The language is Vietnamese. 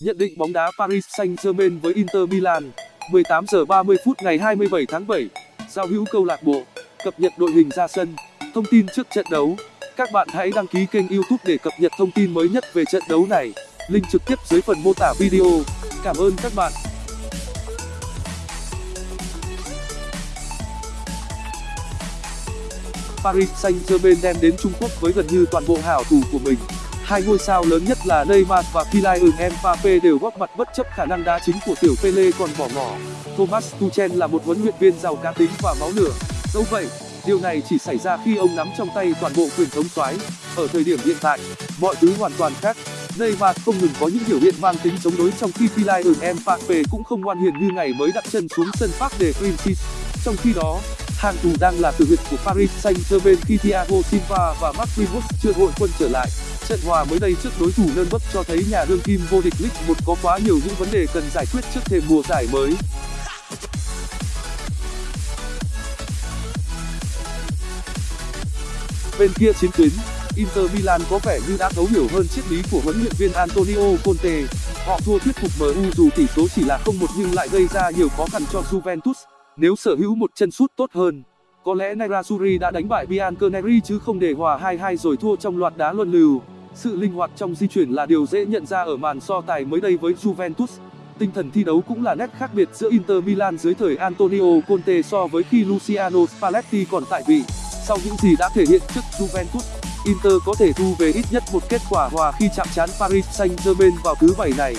Nhận định bóng đá Paris Saint-Germain với Inter Milan 18 giờ 30 phút ngày 27 tháng 7 Giao hữu câu lạc bộ, Cập nhật đội hình ra sân, Thông tin trước trận đấu. Các bạn hãy đăng ký kênh youtube để cập nhật thông tin mới nhất về trận đấu này. Link trực tiếp dưới phần mô tả video. Cảm ơn các bạn. Paris Saint-Germain đem đến Trung Quốc với gần như toàn bộ hảo thủ của mình hai ngôi sao lớn nhất là Neymar và Kylian Mbappe đều góp mặt bất chấp khả năng đá chính của tiểu Pele còn bỏ ngỏ. Thomas Tuchel là một huấn luyện viên giàu cá tính và máu lửa. Dẫu vậy, điều này chỉ xảy ra khi ông nắm trong tay toàn bộ quyền thống soái. Ở thời điểm hiện tại, mọi thứ hoàn toàn khác. Neymar không ngừng có những biểu hiện mang tính chống đối trong khi Kylian Mbappe cũng không ngoan hiền như ngày mới đặt chân xuống sân Park de Princes trong khi đó, hàng thủ đang là từ huyệt của Paris Saint-Germain khi Thiago Silva và Marquinhos chưa hội quân trở lại trận hòa mới đây trước đối thủ Nürnberg cho thấy nhà đương kim vô địch League 1 có quá nhiều những vấn đề cần giải quyết trước thềm mùa giải mới. Bên kia chiến tuyến, Inter Milan có vẻ như đã thấu hiểu hơn triết lý của huấn luyện viên Antonio Conte. Họ thua thuyết phục MU dù tỷ số chỉ là 0-1 nhưng lại gây ra nhiều khó khăn cho Juventus. Nếu sở hữu một chân sút tốt hơn, có lẽ Nerazzurri đã đánh bại Bianconeri chứ không để hòa 2-2 rồi thua trong loạt đá luân lưu sự linh hoạt trong di chuyển là điều dễ nhận ra ở màn so tài mới đây với Juventus. Tinh thần thi đấu cũng là nét khác biệt giữa Inter Milan dưới thời Antonio Conte so với khi Luciano Spalletti còn tại vị. Sau những gì đã thể hiện trước Juventus, Inter có thể thu về ít nhất một kết quả hòa khi chạm trán Paris Saint-Germain vào thứ bảy này.